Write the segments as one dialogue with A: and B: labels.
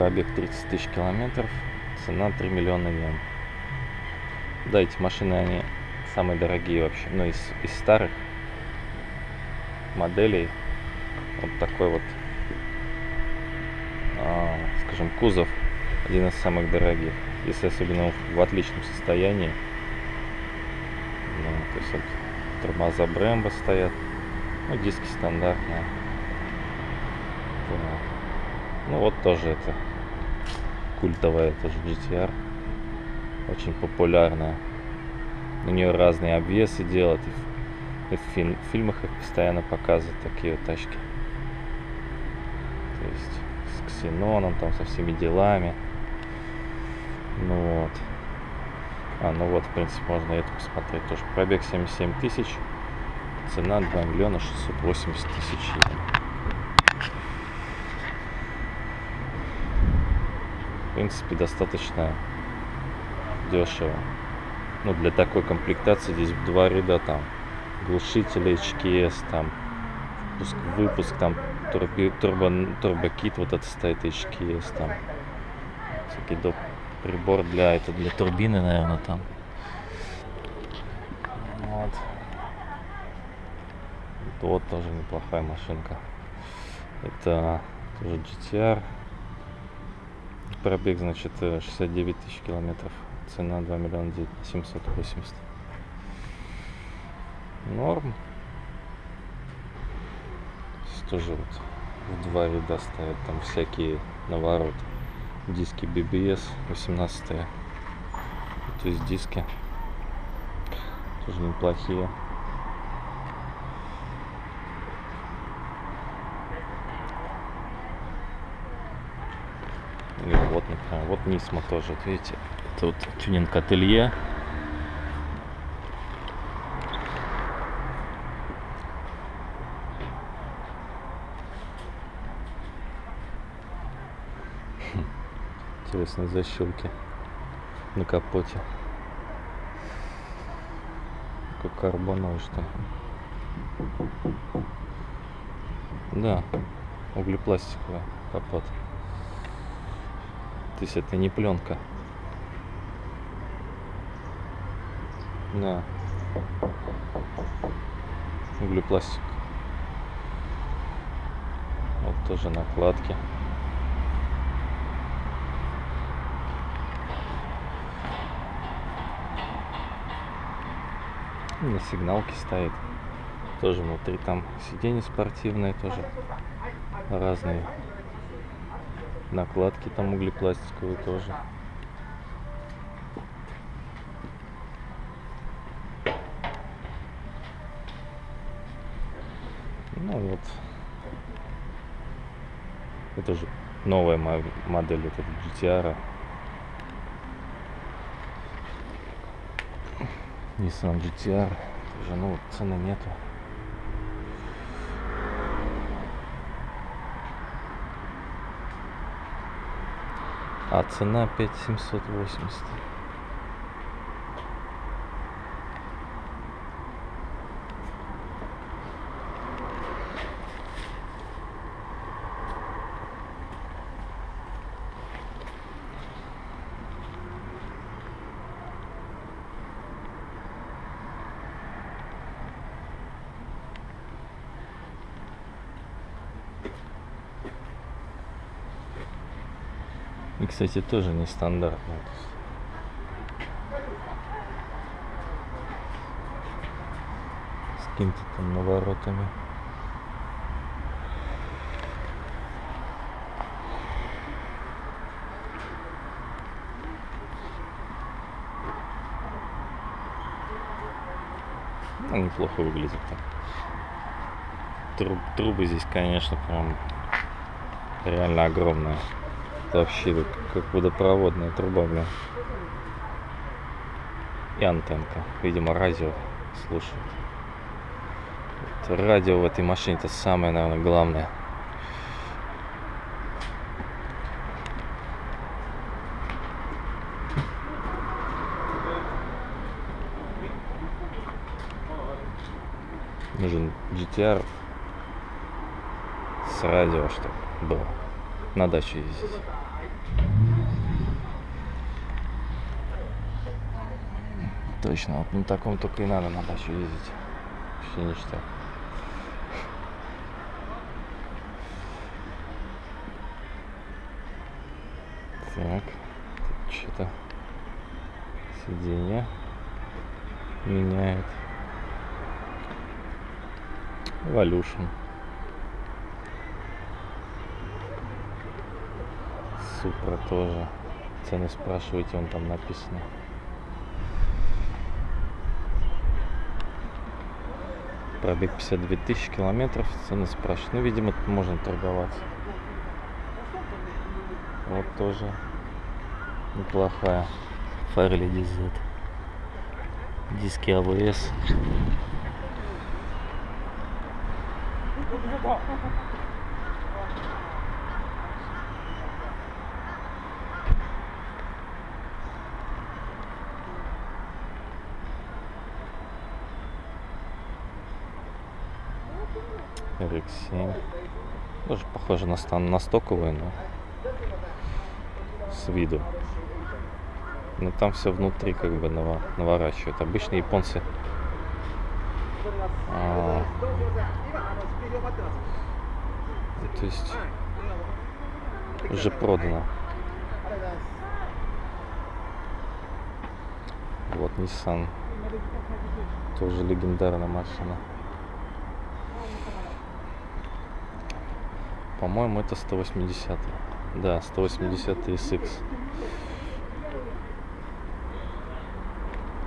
A: Пробег 30 тысяч километров. Цена 3 миллиона йен. Да, эти машины, они самые дорогие вообще. Ну, из, из старых моделей. Вот такой вот, а, скажем, кузов. Один из самых дорогих. Если особенно в отличном состоянии. Ну, то есть вот тормоза Брэмбо стоят. Ну, диски стандартные. Да. Ну вот тоже это культовая тоже GTR. Очень популярная. У нее разные обвесы делают. И в, фильм, в фильмах их постоянно показывают такие вот тачки. То есть с ксеноном, там со всеми делами. Ну вот. А, ну вот, в принципе, можно это посмотреть тоже. Пробег 77 тысяч. Цена 2 миллиона 680 тысяч. Принципе, достаточно дешево. Ну, для такой комплектации здесь два ряда там глушители HKS, там выпуск, выпуск там турби, турбо, турбокит вот это стоит HKS, там всякий доп, прибор для это для турбины, наверное, там. Вот. Вот тоже неплохая машинка. Это тоже GTR. Пробег, значит, 69 тысяч километров. Цена 2 миллиона 780. Норм. Тоже вот в два ряда ставят там всякие навороты. Диски BBS 18 -е. То есть диски тоже неплохие. Или вот, например, вот Нисма тоже, вот видите, тут тюнинг ателье. Интересные защелки на капоте. Как карбоновый что. Да, углепластиковый капот. То есть это не пленка. Да. Углепластик. Вот тоже накладки. На сигналке стоит. Тоже внутри там сиденья спортивные тоже разные накладки там углепластиковые тоже. Ну вот. Это же новая модель вот GTR Nissan GTR уже ну цены нету А цена 5780. Кстати, тоже нестандартно. С какими-то там наворотами. Ну, неплохо выглядит так. Труб, трубы здесь, конечно, прям реально огромные. Вообще как водопроводная труба, блин. И антенка. Видимо, радио слушают. Это радио в этой машине это самое, наверное, главное. Нужен GTR с радио, чтобы было на дачу ездить. Точно, вот на таком только и надо на дачу ездить. Вообще ништяк. Так, тут что-то сиденье меняет. Evolution. Супра тоже. Цены спрашиваете, он там написано. Пробег 52 тысячи километров, цены спрашивают. Ну, видимо, можно торговаться. Вот тоже неплохая. Фарли DZ. Диски АВС. RX7. Тоже похоже на, стан, на стоковую, но с виду. Но там все внутри как бы наво- наворачивают. Обычно японцы а, то есть уже продано. Вот Nissan. Тоже легендарная машина. По-моему, это 180. Да, 180 SX.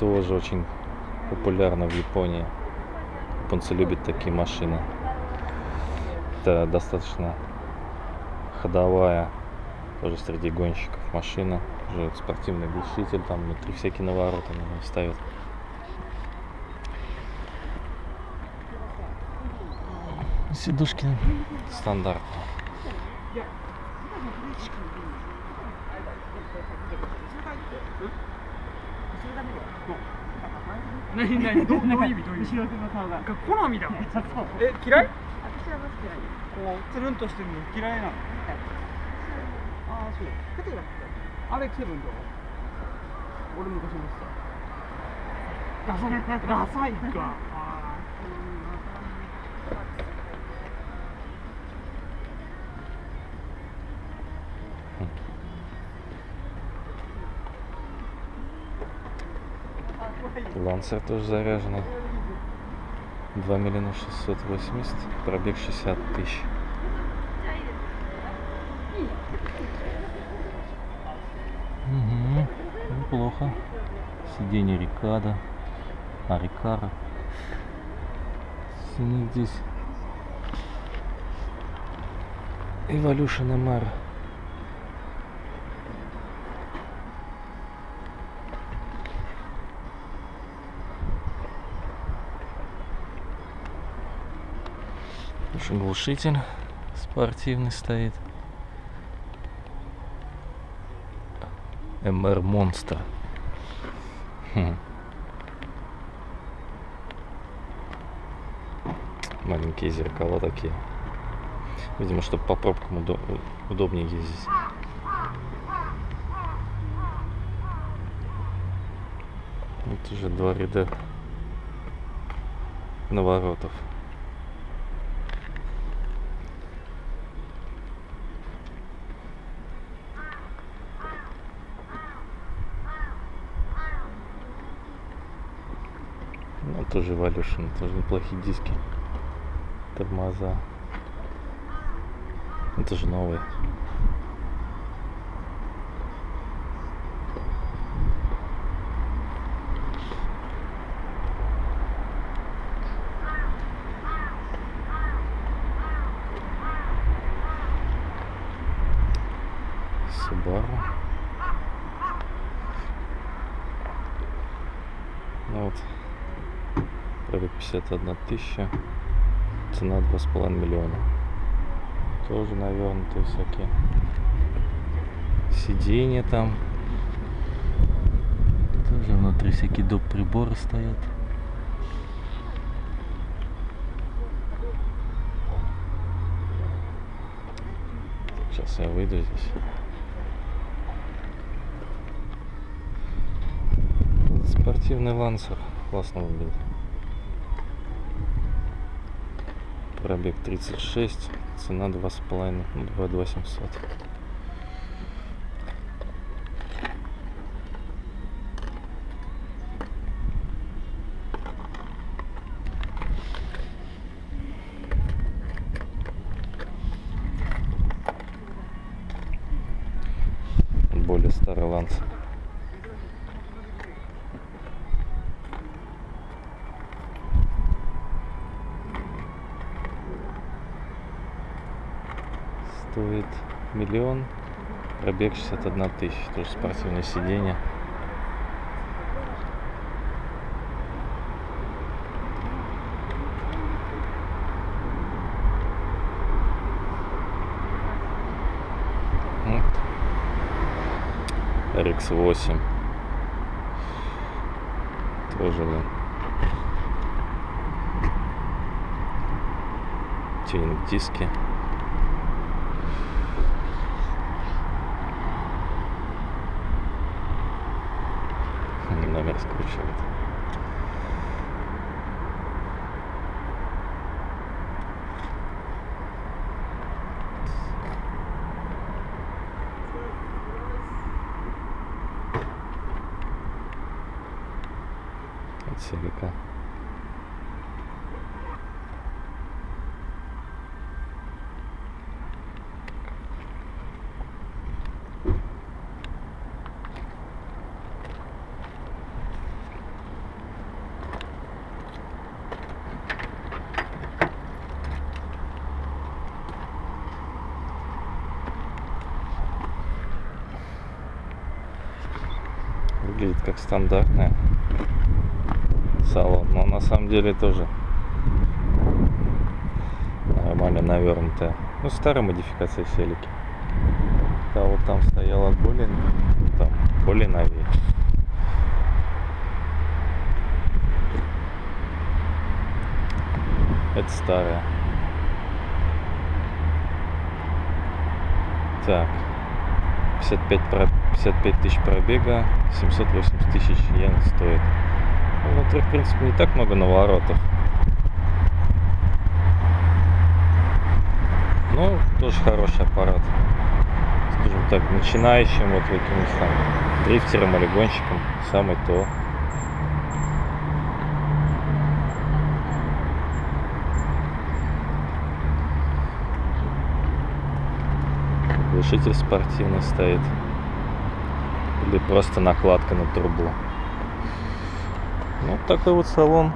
A: Тоже очень популярна в Японии. Японцы любят такие машины. Это достаточно ходовая, тоже среди гонщиков машина. Уже спортивный глушитель, там внутри всякие навороты ставят. Сидушки стандартные.
B: 何何どうどういう意味どういう意味
C: 後ろ手の顔が
B: が好みだもん
C: そう
B: え嫌い
C: 私はも好きない
B: こうつるんとしてるの嫌いなのああそう
C: 例えば
B: あれセブンどう俺昔持ってたダサいダサいか
A: Лансер тоже заряженный. 2 миллиона 680, пробег 60 тысяч. Угу, неплохо. Сиденье Рикада, Арикара. Ценник здесь. Evolution MR. Глушитель спортивный стоит. MR Monster. Хм. Маленькие зеркала такие. Видимо, чтобы по пробкам удо- удобнее ездить. Вот уже два ряда наворотов. Ну, тоже Evolution, тоже неплохие диски. Тормоза. Это же новые. Subaru. Ну вот, пробег 51 тысяча, цена 2,5 миллиона. Тоже навернутые всякие сиденья там. Тоже внутри всякие доп. приборы стоят. Сейчас я выйду здесь. Спортивный лансер. Классно выглядит. пробег 36 цена 2,5 2 2 700 стоит миллион пробег 61 тысяча тоже спортивное сиденье. RX8 тоже блин тюнинг диски номер скручивает. Выглядит как стандартная салон, но на самом деле тоже нормально навернутая. Ну, старая модификация селики. Та вот там стояла более, там, более новее. Это старая. Так. 55, про- 55 тысяч пробега, 780 тысяч йен стоит. Ну, Внутри, в принципе, не так много наворотов. Ну, тоже хороший аппарат. Скажем так, начинающим, вот каким-нибудь там дрифтером или гонщиком, самый то. Глушитель спортивный стоит. Или просто накладка на трубу. Ну, такой вот салон.